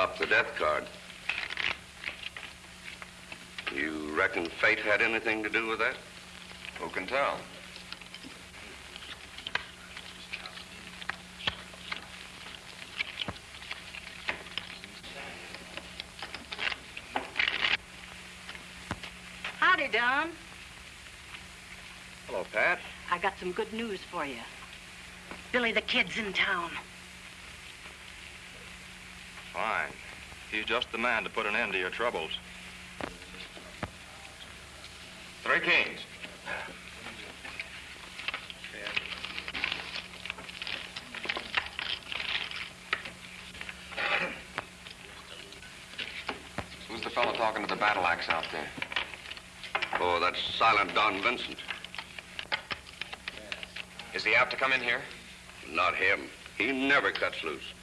dropped the death card. You reckon fate had anything to do with that? Who can tell? Howdy, Don. Hello, Pat. I got some good news for you. Billy the Kid's in town. Fine. He's just the man to put an end to your troubles. Three kings. Who's the fellow talking to the battle axe out there? Oh, that's Silent Don Vincent. Is he apt to come in here? Not him. He never cuts loose.